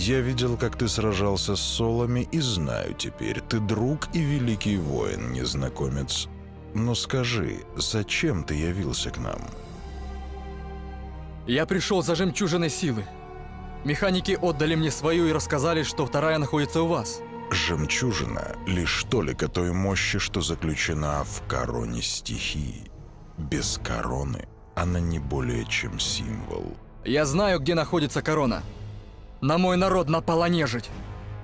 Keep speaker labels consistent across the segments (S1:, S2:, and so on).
S1: Я видел, как ты сражался с солами, и знаю теперь, ты друг и великий воин, незнакомец. Но скажи, зачем ты явился к нам?
S2: Я пришел за жемчужиной силы. Механики отдали мне свою и рассказали, что вторая находится у вас.
S1: Жемчужина — лишь толика той мощи, что заключена в короне стихии. Без короны она не более чем символ.
S2: Я знаю, где находится корона. На мой народ напала нежить.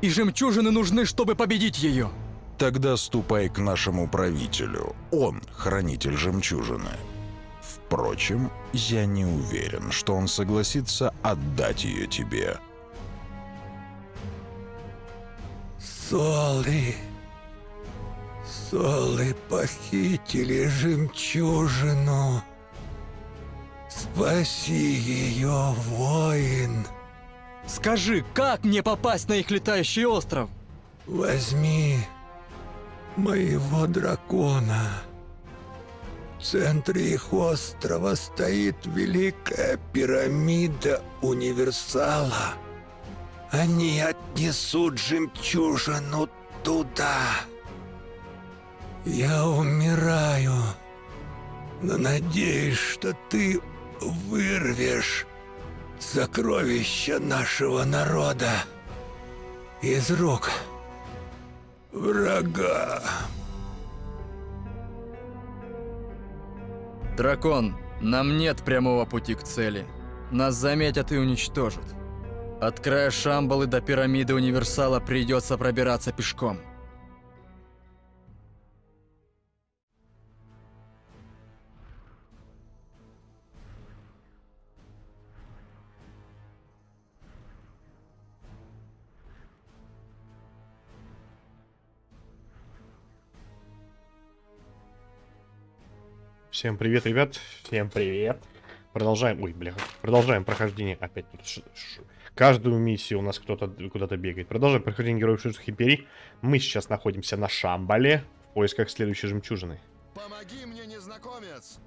S2: И жемчужины нужны, чтобы победить ее.
S1: Тогда ступай к нашему правителю. Он хранитель жемчужины. Впрочем, я не уверен, что он согласится отдать ее тебе.
S3: Солы. Солы похитили жемчужину. Спаси ее, воин.
S2: Скажи, как мне попасть на их летающий остров?
S3: Возьми моего дракона. В центре их острова стоит великая пирамида универсала. Они отнесут жемчужину туда. Я умираю, но надеюсь, что ты вырвешь сокровища нашего народа из рук врага.
S2: Дракон, нам нет прямого пути к цели. Нас заметят и уничтожат. От края Шамбалы до пирамиды Универсала придется пробираться пешком.
S4: Всем привет, ребят. Всем привет. Продолжаем. Ой, бля. Продолжаем прохождение. Опять тут ш- ш- каждую миссию у нас кто-то куда-то бегает. Продолжаем прохождение Героев Шишных Империй. Мы сейчас находимся на Шамбале в поисках следующей жемчужины.
S5: Помоги мне, незнакомец!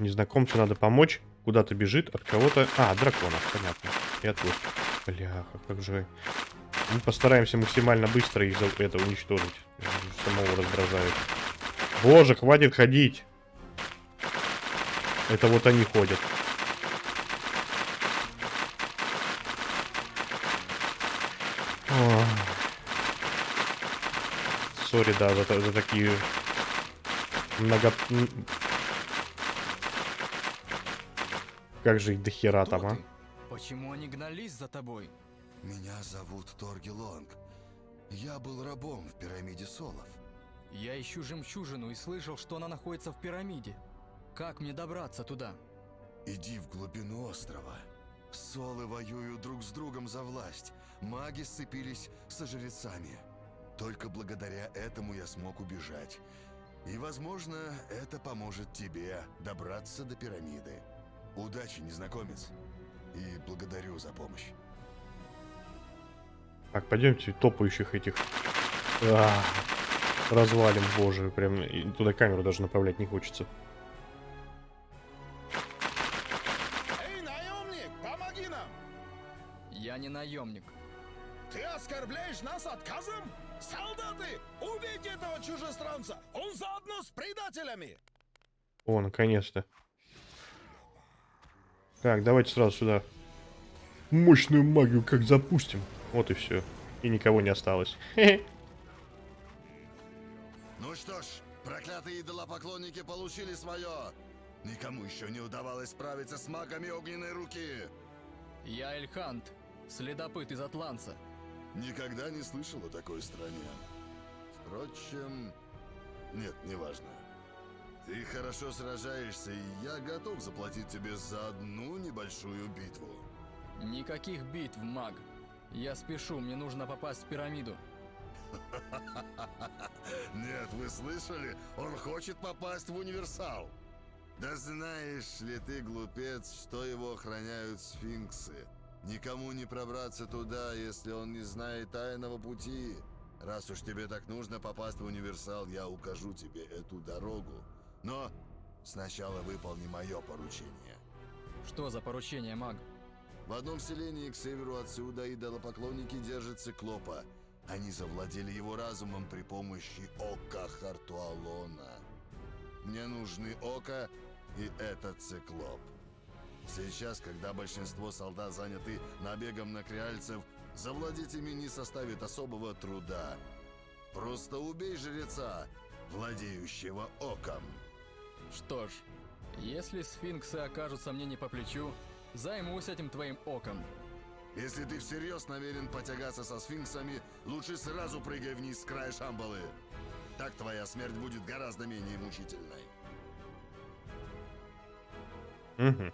S4: Незнакомцу надо помочь. Куда-то бежит от кого-то. А, от дракона, понятно. И от гостя. Бляха, как же... Мы постараемся максимально быстро их за- это уничтожить. Самого раздражает. Боже, хватит ходить. Это вот они ходят. Сори, да, за, за такие много... Как же их дохера
S2: Кто
S4: там, а?
S2: Почему они гнались за тобой?
S5: Меня зовут Торги Лонг. Я был рабом в пирамиде Солов.
S2: Я ищу жемчужину и слышал, что она находится в пирамиде. Как мне добраться туда?
S5: Иди в глубину острова. Солы воюют друг с другом за власть. Маги сцепились со жрецами. Только благодаря этому я смог убежать. И, возможно, это поможет тебе добраться до пирамиды. Удачи, незнакомец. И благодарю за помощь.
S4: Так, пойдемте топающих этих а, развалим, боже, прям туда камеру даже направлять не хочется.
S6: Эй, наемник, помоги нам!
S2: Я не наемник.
S6: Ты оскорбляешь нас отказом? Солдаты, убейте этого чужестранца! Он заодно с предателями!
S4: О, наконец-то. Так, давайте сразу сюда. Мощную магию как запустим. Вот и все. И никого не осталось. Хе-хе.
S5: Ну что ж, проклятые идолопоклонники получили свое. Никому еще не удавалось справиться с магами огненной руки.
S2: Я Эльхант, следопыт из Атланца.
S5: Никогда не слышал о такой стране. Впрочем, нет, неважно. Ты хорошо сражаешься, и я готов заплатить тебе за одну небольшую битву.
S2: Никаких битв, маг. Я спешу, мне нужно попасть в пирамиду.
S5: Нет, вы слышали? Он хочет попасть в универсал. Да знаешь ли ты, глупец, что его охраняют сфинксы? Никому не пробраться туда, если он не знает тайного пути. Раз уж тебе так нужно попасть в универсал, я укажу тебе эту дорогу. Но сначала выполни мое поручение.
S2: Что за поручение, маг?
S5: В одном селении к северу отсюда идолопоклонники держат циклопа. Они завладели его разумом при помощи ока Хартуалона. Мне нужны око и этот циклоп. Сейчас, когда большинство солдат заняты набегом на креальцев, завладеть ими не составит особого труда. Просто убей жреца, владеющего оком.
S2: Что ж, если сфинксы окажутся мне не по плечу, займусь этим твоим оком.
S5: Если ты всерьез намерен потягаться со сфинксами, лучше сразу прыгай вниз с края шамбалы. Так твоя смерть будет гораздо менее мучительной.
S4: Угу.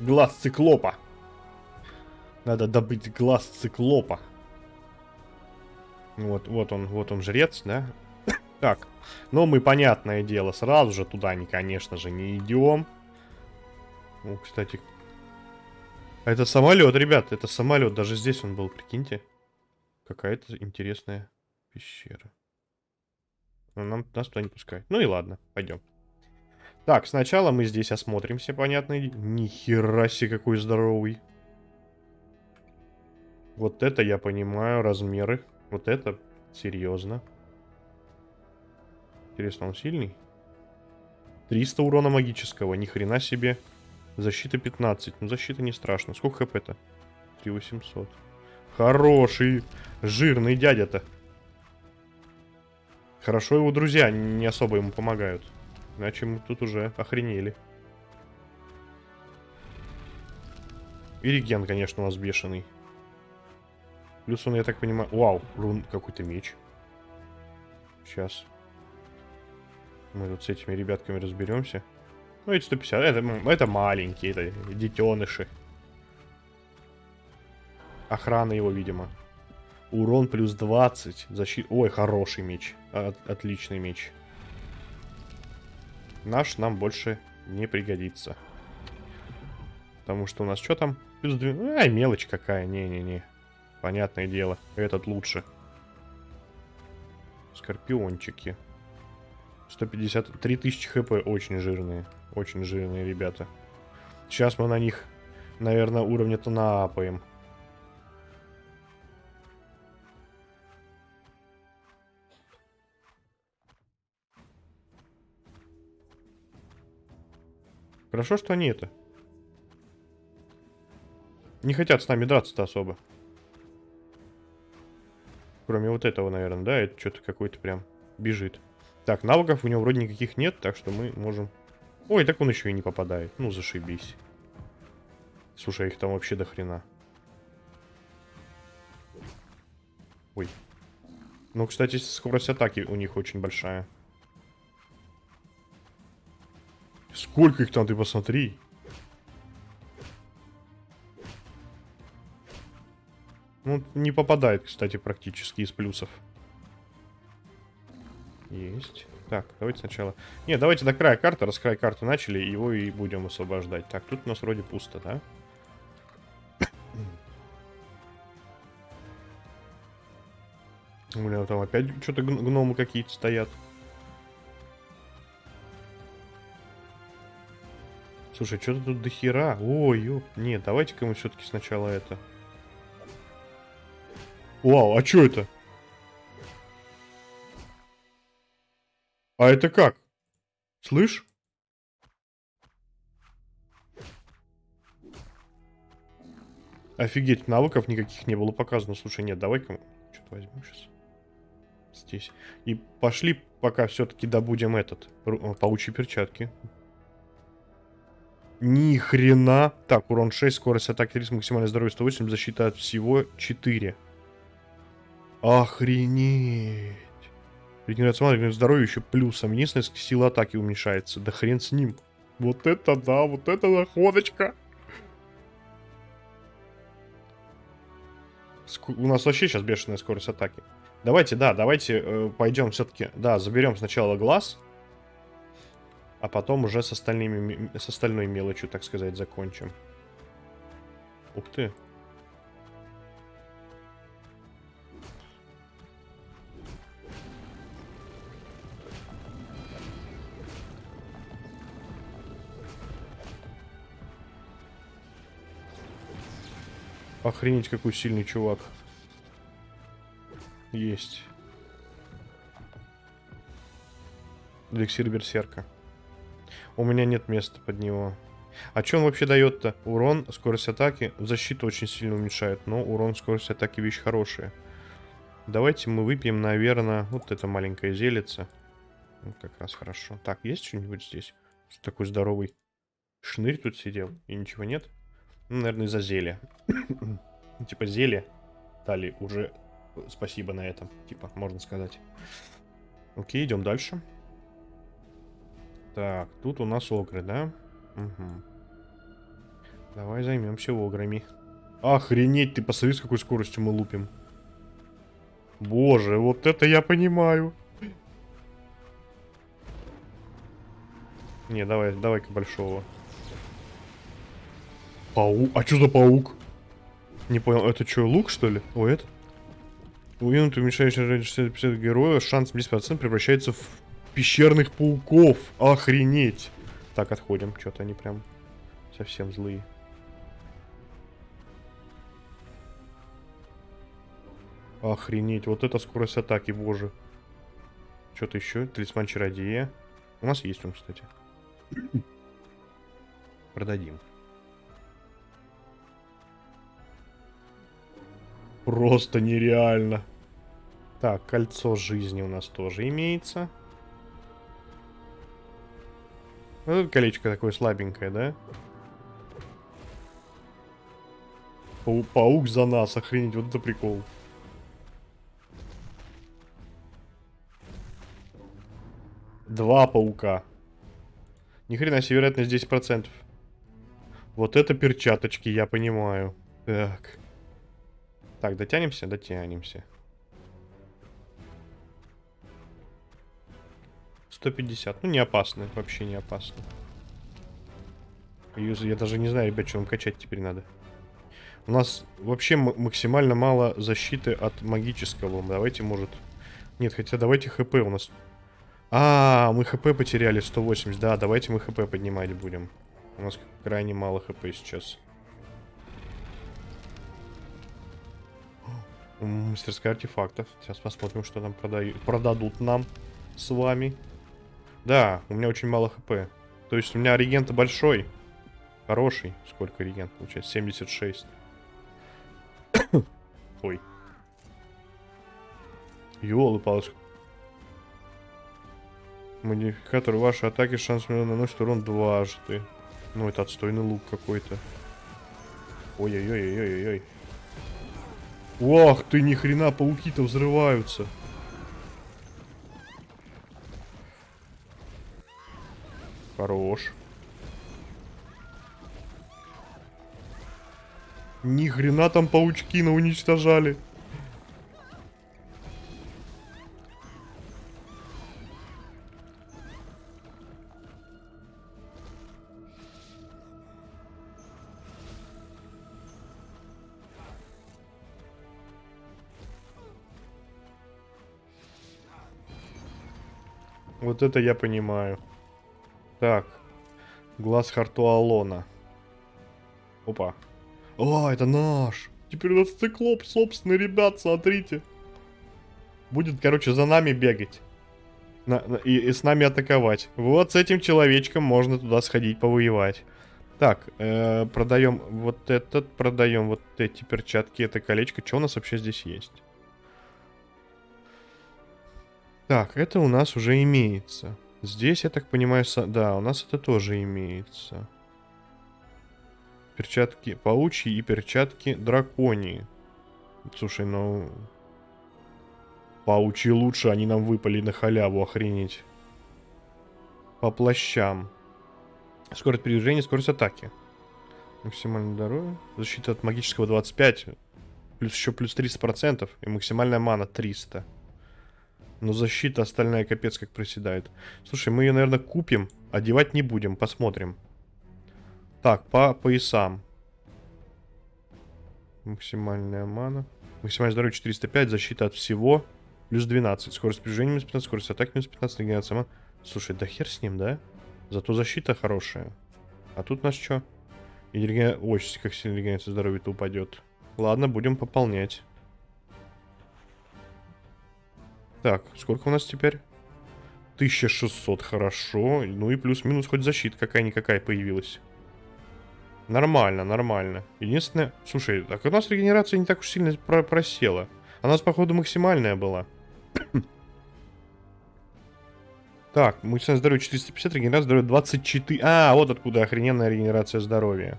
S4: Глаз циклопа. Надо добыть глаз циклопа. Вот, вот он, вот он жрец, да? Так, но мы, понятное дело, сразу же туда, не, конечно же, не идем. Ну, кстати, это самолет, ребят, это самолет. Даже здесь он был, прикиньте. Какая-то интересная пещера. Нам, нас туда не пускают. Ну и ладно, пойдем. Так, сначала мы здесь осмотримся, понятно. Нихера себе какой здоровый. Вот это я понимаю, размеры. Вот это серьезно. Интересно, он сильный? 300 урона магического, ни хрена себе. Защита 15. Ну, защита не страшно. Сколько хп-то? 3800. Хороший, жирный дядя-то. Хорошо его друзья не особо ему помогают. Иначе мы тут уже охренели. И реген, конечно, у нас бешеный. Плюс он, я так понимаю... Вау, рун какой-то меч. Сейчас. Мы тут с этими ребятками разберемся. Ну, эти 150. Это, это маленькие, это детеныши. Охрана его, видимо. Урон плюс 20. Защита... Ой, хороший меч. От, отличный меч. Наш нам больше не пригодится. Потому что у нас что там? Плюс 2... Ай, мелочь какая. Не-не-не. Понятное дело. Этот лучше. Скорпиончики. 150... 3000 хп очень жирные. Очень жирные ребята. Сейчас мы на них, наверное, уровня-то наапаем. Хорошо, что они это. Не хотят с нами драться-то особо. Кроме вот этого, наверное, да? Это что-то какой-то прям бежит. Так, навыков у него вроде никаких нет, так что мы можем... Ой, так он еще и не попадает. Ну, зашибись. Слушай, их там вообще до хрена. Ой. Ну, кстати, скорость атаки у них очень большая. Сколько их там, ты посмотри. Ну, не попадает, кстати, практически из плюсов. Есть. Так, давайте сначала... Не, давайте до края карты, раз край карты начали, его и будем освобождать. Так, тут у нас вроде пусто, да? У меня там опять что-то гномы какие-то стоят. Слушай, что-то тут до хера. Ой, ёп. Нет, давайте-ка мы все-таки сначала это. Вау, а что это? А это как? Слышь? Офигеть, навыков никаких не было показано. Слушай, нет, давай-ка что-то возьмем сейчас. Здесь. И пошли, пока все-таки добудем этот. Паучьи перчатки. Ни хрена. Так, урон 6, скорость атаки 30, максимальное здоровье 108, защита от всего 4. Охренеть. Регенерация маны, регенерация здоровья еще плюсом. Единственное, сила атаки уменьшается. Да хрен с ним. Вот это да, вот это находочка. У нас вообще сейчас бешеная скорость атаки. Давайте, да, давайте э, пойдем все-таки. Да, заберем сначала глаз. А потом уже с, остальными, с остальной мелочью, так сказать, закончим. Ух ты. Охренеть, какой сильный чувак. Есть. Эликсир берсерка. У меня нет места под него. А он вообще дает-то? Урон, скорость атаки, защиту очень сильно уменьшает, но урон, скорость атаки вещь хорошая. Давайте мы выпьем, наверное, вот это маленькое зелица. Ну, как раз хорошо. Так, есть что-нибудь здесь? Такой здоровый шнырь тут сидел и ничего нет? Ну, наверное, из-за зелья. Типа зелье дали уже спасибо на этом, типа, можно сказать. Окей, идем дальше. Так, тут у нас огры, да? Угу. Давай займемся ограми. Охренеть, ты посмотри, с какой скоростью мы лупим. Боже, вот это я понимаю. Не, давай, давай-ка большого. Паук? А что за паук? Не понял, это что, лук, что ли? О, это? Уинут уменьшаешь 60-50 героя, шанс 10% превращается в пещерных пауков. Охренеть. Так, отходим. Что-то они прям совсем злые. Охренеть, вот это скорость атаки, боже. Что-то еще? Талисман чародея. У нас есть он, кстати. Продадим. Просто нереально. Так, кольцо жизни у нас тоже имеется. Вот это колечко такое слабенькое, да? Пау паук за нас, охренеть, вот это прикол. Два паука. Ни хрена себе вероятность 10%. Вот это перчаточки, я понимаю. Так. Так, дотянемся? Дотянемся. 150. Ну, не опасно. Вообще не опасно. Я даже не знаю, ребят, что нам качать теперь надо. У нас вообще максимально мало защиты от магического. Давайте, может... Нет, хотя давайте хп у нас... А, мы хп потеряли 180. Да, давайте мы хп поднимать будем. У нас крайне мало хп сейчас. Мастерская артефактов. Сейчас посмотрим, что там продают, продадут нам с вами. Да, у меня очень мало хп. То есть у меня регент большой. Хороший. Сколько регент получается? 76. Ой. Ёлы-палочка. Модификатор вашей атаки шанс наносит урон дважды. Ну, это отстойный лук какой-то. Ой-ой-ой-ой-ой-ой. Ох ты, ни хрена, пауки-то взрываются. Хорош. Ни хрена там паучки на уничтожали. Вот это я понимаю. Так. Глаз Хартуалона. Опа. О, это наш. Теперь у нас циклоп собственный, ребят, смотрите. Будет, короче, за нами бегать. На, на, и, и с нами атаковать. Вот с этим человечком можно туда сходить повоевать. Так, э, продаем вот этот, продаем вот эти перчатки, это колечко. Что у нас вообще здесь есть? Так, это у нас уже имеется. Здесь, я так понимаю, да, у нас это тоже имеется. Перчатки паучьи и перчатки драконии. Слушай, ну... Паучьи лучше, они нам выпали на халяву, охренеть. По плащам. Скорость передвижения, скорость атаки. Максимальное здоровье. Защита от магического 25. Плюс еще плюс 300%. И максимальная мана 300. Но защита остальная капец как проседает. Слушай, мы ее, наверное, купим. Одевать не будем, посмотрим. Так, по поясам. Максимальная мана. Максимальное здоровье 405, защита от всего. Плюс 12. Скорость движения минус 15, скорость атаки минус 15, регенерация мана. Слушай, да хер с ним, да? Зато защита хорошая. А тут нас что? И реген... Ой, как сильно регенерация здоровья-то упадет. ладно, будем пополнять. Так, сколько у нас теперь? 1600, хорошо. Ну и плюс-минус хоть защита какая-никакая появилась. Нормально, нормально. Единственное... Слушай, так у нас регенерация не так уж сильно про просела. У нас, походу, максимальная была. так, максимальное здоровье 450, регенерация здоровья 24. А, вот откуда охрененная регенерация здоровья.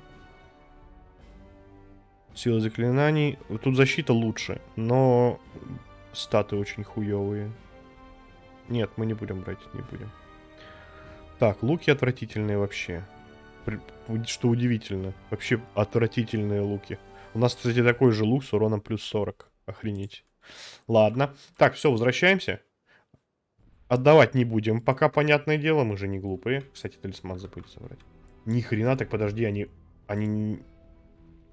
S4: Сила заклинаний. Тут защита лучше, но статы очень хуевые. Нет, мы не будем брать, не будем. Так, луки отвратительные вообще. Что удивительно. Вообще отвратительные луки. У нас, кстати, такой же лук с уроном плюс 40. Охренеть. Ладно. Так, все, возвращаемся. Отдавать не будем. Пока, понятное дело, мы же не глупые. Кстати, талисман забыли забрать. Ни хрена, так подожди, они... Они...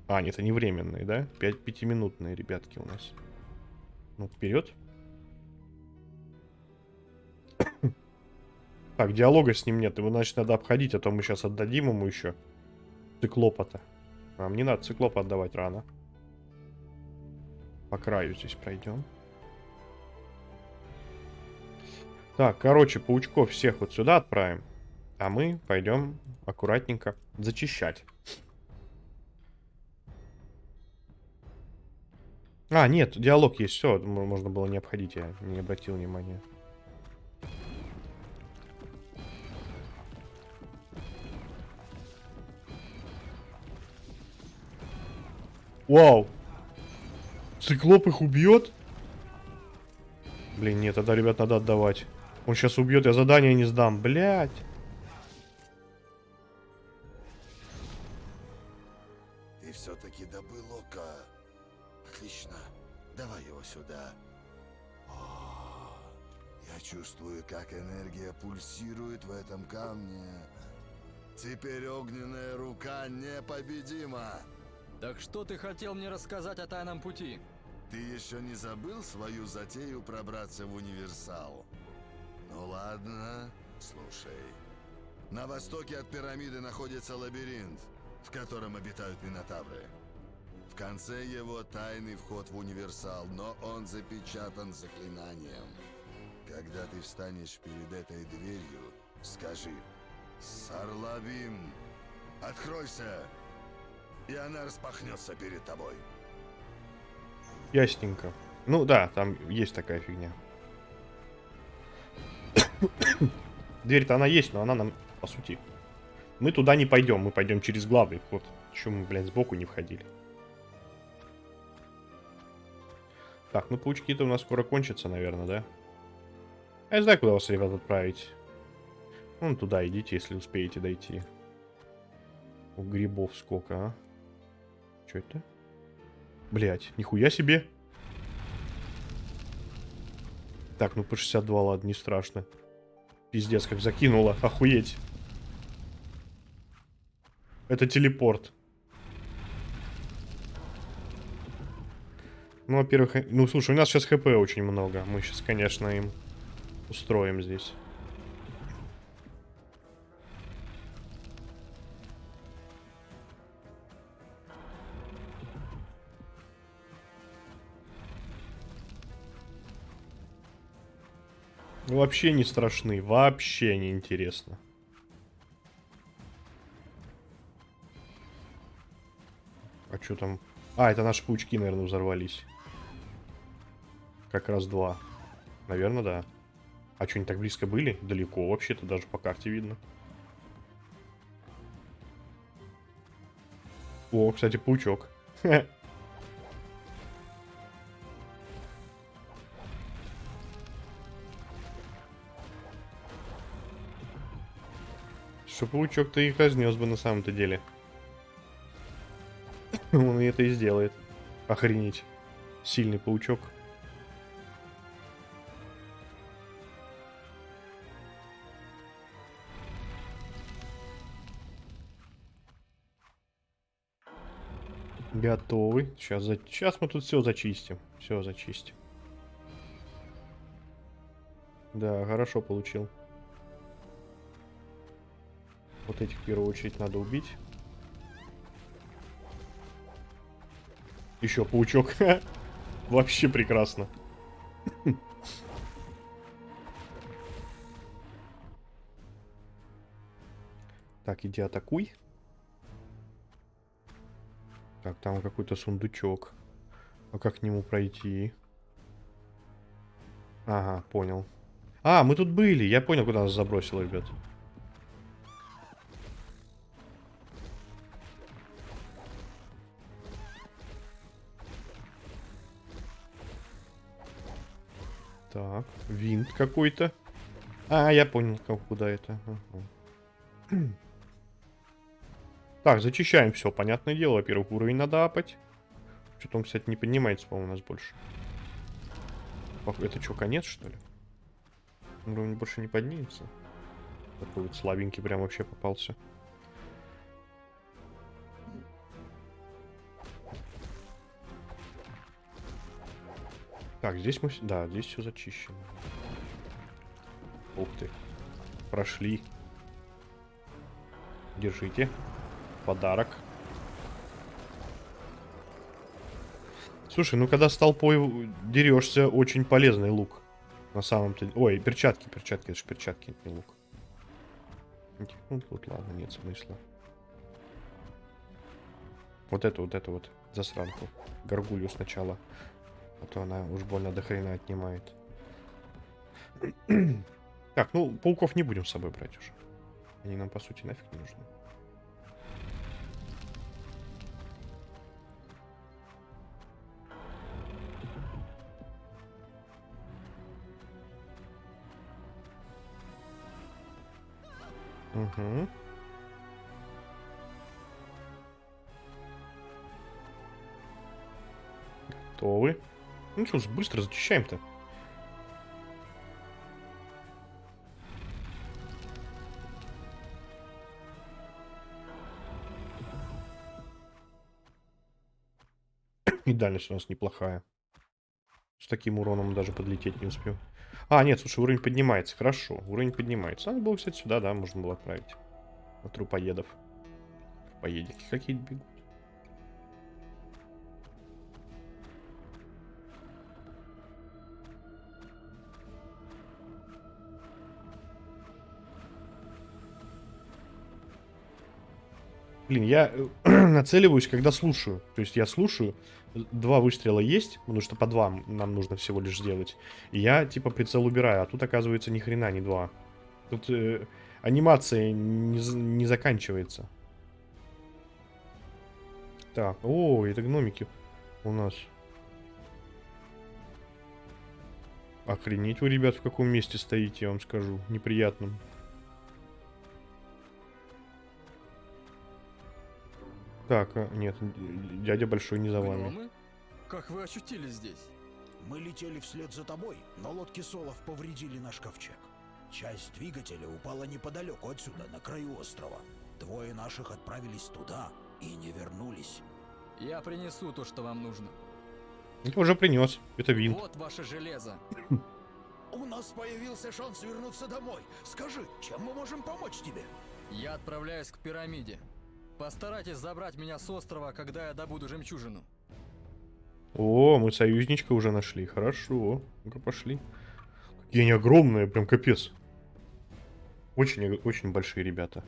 S4: А, нет, они временные, да? Пять пятиминутные ребятки у нас. Ну, вперед. Так, диалога с ним нет. Его, значит, надо обходить, а то мы сейчас отдадим ему еще циклопа-то. Нам не надо циклопа отдавать рано. По краю здесь пройдем. Так, короче, паучков всех вот сюда отправим. А мы пойдем аккуратненько зачищать. А, нет, диалог есть, все, можно было не обходить, я не обратил внимания. Вау. Циклоп их убьет? Блин, нет, тогда, ребят, надо отдавать. Он сейчас убьет, я задание не сдам. Блять.
S5: Чувствую, как энергия пульсирует в этом камне. Теперь огненная рука непобедима.
S2: Так что ты хотел мне рассказать о тайном пути?
S5: Ты еще не забыл свою затею пробраться в универсал? Ну ладно, слушай. На востоке от пирамиды находится лабиринт, в котором обитают минотавры. В конце его тайный вход в универсал, но он запечатан заклинанием. Когда ты встанешь перед этой дверью, скажи «Сарлабим, откройся!» и она распахнется перед тобой.
S4: Ясненько. Ну да, там есть такая фигня. Дверь-то она есть, но она нам, по сути... Мы туда не пойдем, мы пойдем через главный вход. Еще мы, блядь, сбоку не входили. Так, ну паучки-то у нас скоро кончатся, наверное, да? Я не знаю, куда вас, ребят, отправить. Вон туда идите, если успеете дойти. У грибов сколько, а? Что это? Блять, нихуя себе. Так, ну по 62, ладно, не страшно. Пиздец, как закинуло. Охуеть. Это телепорт. Ну, во-первых, ну, слушай, у нас сейчас хп очень много. Мы сейчас, конечно, им устроим здесь. Вообще не страшны, вообще не интересно. А что там? А, это наши паучки, наверное, взорвались. Как раз два. Наверное, да. А что, они так близко были? Далеко вообще-то, даже по карте видно. О, кстати, паучок. Что паучок-то их разнес бы на самом-то деле. Он это и сделает. Охренеть. Сильный паучок. Готовы. Сейчас, за... Сейчас мы тут все зачистим. Все зачистим. Да, хорошо получил. Вот этих в первую очередь надо убить. Еще паучок. Вообще прекрасно. Так, иди атакуй. Так, там какой-то сундучок. А как к нему пройти? Ага, понял. А, мы тут были. Я понял, куда нас забросило, ребят. Так, винт какой-то. А, я понял, куда это. Ага. Так, зачищаем все, понятное дело. Во-первых, уровень надо апать. Что-то он, кстати, не поднимается, по-моему, у нас больше. Это что, конец, что ли? Уровень больше не поднимется. Такой вот слабенький прям вообще попался. Так, здесь мы... Да, здесь все зачищено. Ух ты. Прошли. Держите. Подарок. Слушай, ну когда с толпой дерешься, очень полезный лук. На самом-то... Ой, перчатки, перчатки, это же перчатки, не лук. Ну, тут ладно, нет смысла. Вот эту, вот эту вот засранку. Горгулью сначала. А то она уж больно до хрена отнимает. так, ну, пауков не будем с собой брать уже. Они нам, по сути, нафиг не нужны. Угу. Готовы. Ну что, быстро зачищаем-то. И дальность у нас неплохая. С таким уроном даже подлететь не успел. А, нет, слушай, уровень поднимается. Хорошо, уровень поднимается. Надо было, кстати, сюда, да, можно было отправить. На трупоедов. Поедики какие-то бегут. Блин, я э, нацеливаюсь, когда слушаю. То есть я слушаю, два выстрела есть, потому что по два нам нужно всего лишь сделать. И я типа прицел убираю, а тут оказывается ни хрена не два. Тут э, анимация не, не заканчивается. Так, о, это гномики у нас. Охренеть вы, ребят, в каком месте стоите, я вам скажу. Неприятным. Так, а, нет, дядя большой не за вами.
S2: Гномы? Как вы очутились здесь?
S6: Мы летели вслед за тобой, но лодки Солов повредили наш ковчег. Часть двигателя упала неподалеку отсюда, на краю острова. Двое наших отправились туда и не вернулись.
S2: Я принесу то, что вам нужно.
S4: Это уже принес. Это винт.
S2: Вот ваше железо.
S6: У нас появился шанс вернуться домой. Скажи, чем мы можем помочь тебе?
S2: Я отправляюсь к пирамиде. Постарайтесь забрать меня с острова, когда я добуду жемчужину.
S4: О, мы союзничка уже нашли. Хорошо. Ну-ка, пошли. Какие они огромные, прям капец. Очень, очень большие ребята.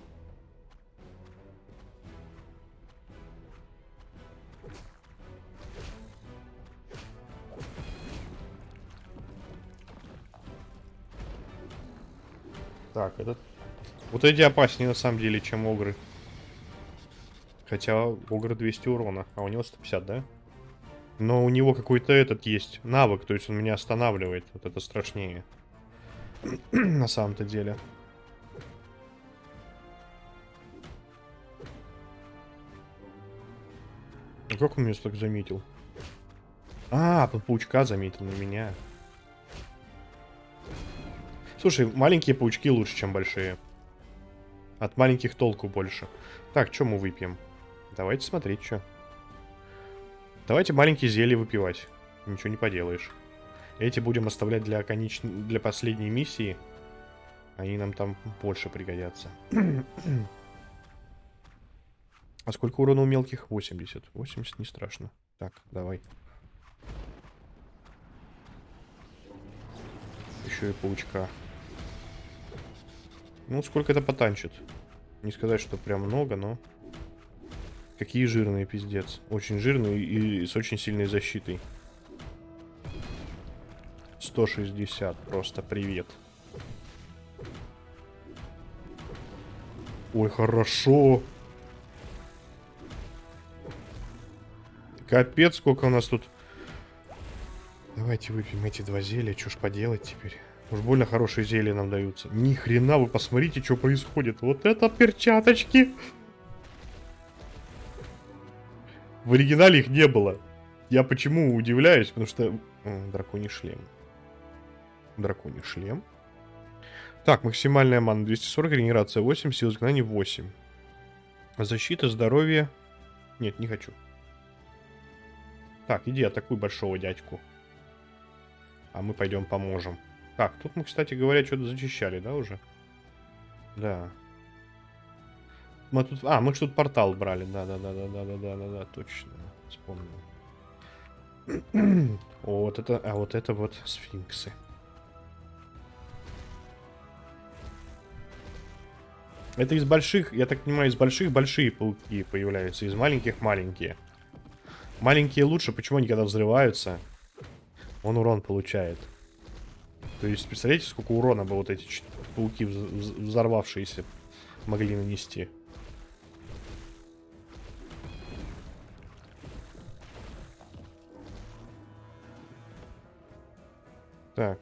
S4: Так, этот... Вот эти опаснее на самом деле, чем огры. Хотя Огр 200 урона, а у него 150, да? Но у него какой-то этот есть навык, то есть он меня останавливает. Вот это страшнее. На самом-то деле. А как он меня так заметил? А, паучка заметил на меня. Слушай, маленькие паучки лучше, чем большие. От маленьких толку больше. Так, что мы выпьем? Давайте смотреть, что. Давайте маленькие зелья выпивать. Ничего не поделаешь. Эти будем оставлять для, конеч... для последней миссии. Они нам там больше пригодятся. а сколько урона у мелких? 80. 80 не страшно. Так, давай. Еще и паучка. Ну, сколько это потанчит? Не сказать, что прям много, но... Какие жирные, пиздец. Очень жирные и с очень сильной защитой. 160, просто привет. Ой, хорошо. Капец, сколько у нас тут... Давайте выпьем эти два зелья, что ж поделать теперь. Уж больно хорошие зелья нам даются. Ни хрена, вы посмотрите, что происходит. Вот это перчаточки. В оригинале их не было. Я почему удивляюсь, потому что... Драконий шлем. Драконий шлем. Так, максимальная мана 240, регенерация 8, сила изгнания 8. Защита, здоровье... Нет, не хочу. Так, иди атакуй большого дядьку. А мы пойдем поможем. Так, тут мы, кстати говоря, что-то зачищали, да, уже? Да. Мы тут... А, мы что-то портал брали. Да-да-да-да-да-да-да-да, точно. Вспомнил. вот это... А вот это вот сфинксы. Это из больших, я так понимаю, из больших большие пауки появляются, из маленьких маленькие. Маленькие лучше, почему они когда взрываются, он урон получает. То есть, представляете, сколько урона бы вот эти пауки, взорвавшиеся, могли нанести. Так.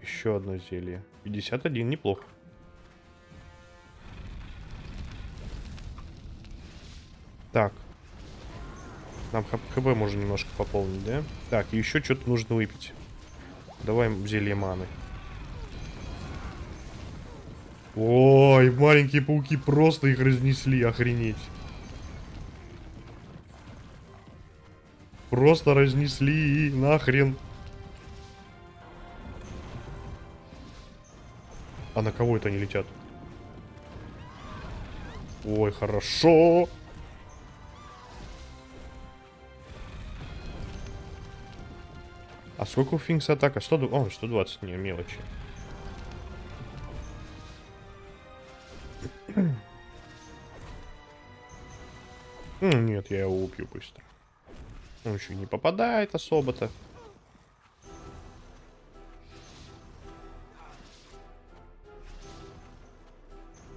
S4: Еще одно зелье. 51, неплохо. Так. Нам ХП можно немножко пополнить, да? Так, еще что-то нужно выпить. Давай зелье маны. Ой, маленькие пауки просто их разнесли, охренеть. Просто разнесли, нахрен. А на кого это они летят? Ой, хорошо. А сколько у Финкса атака? 100, о, 120, не, мелочи. Нет, я его убью быстро. Он еще не попадает особо-то.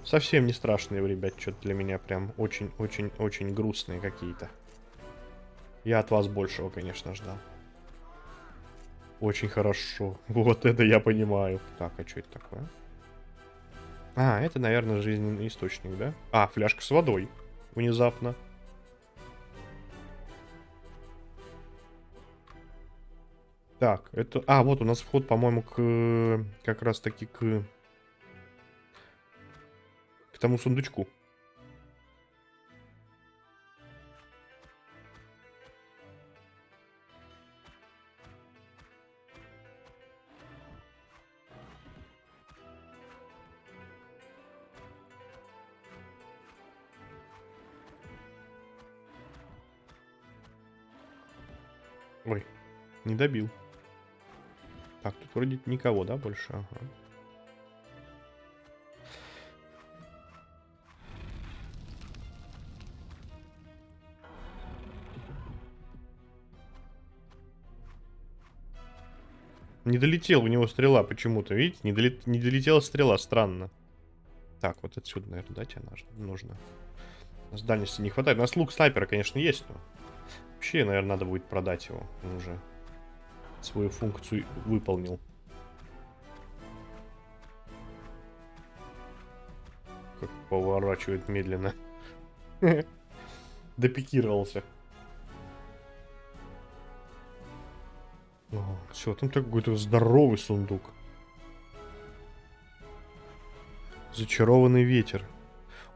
S4: Совсем не страшные, ребят, что-то для меня прям очень-очень-очень грустные какие-то. Я от вас большего, конечно, ждал. Очень хорошо. Вот это я понимаю. Так, а что это такое? А, это, наверное, жизненный источник, да? А, фляжка с водой. Внезапно. Так, это... А, вот у нас вход, по-моему, к... Как раз-таки к... К тому сундучку. Ой, не добил. Так, тут вроде никого, да, больше? Ага. Не долетел у него стрела почему-то, видите? Не, долет... не долетела стрела, странно. Так, вот отсюда, наверное, да, тебе нужно. С дальности не хватает. У нас лук снайпера, конечно, есть, но... Вообще, наверное, надо будет продать его. Уже свою функцию выполнил. Как поворачивает медленно. Допикировался. Все, там какой-то здоровый сундук. Зачарованный ветер.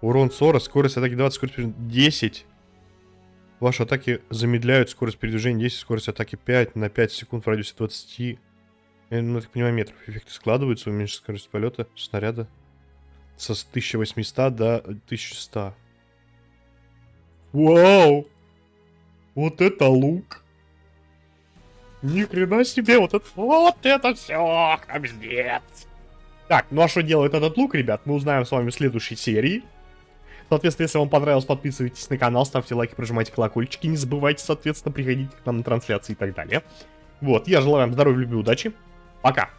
S4: Урон 40, скорость атаки 20, скорость 10. Ваши атаки замедляют скорость передвижения 10, скорость атаки 5 на 5 секунд в радиусе 20. Я, ну, так понимаю, метров. Эффекты складываются, уменьшить скорость полета снаряда со 1800 до 1100. Вау! Вот это лук! Ни хрена себе, вот это, вот это все, капздец! Так, ну а что делает этот лук, ребят, мы узнаем с вами в следующей серии. Соответственно, если вам понравилось, подписывайтесь на канал, ставьте лайки, прожимайте колокольчики. Не забывайте, соответственно, приходить к нам на трансляции и так далее. Вот, я желаю вам здоровья, любви, удачи. Пока!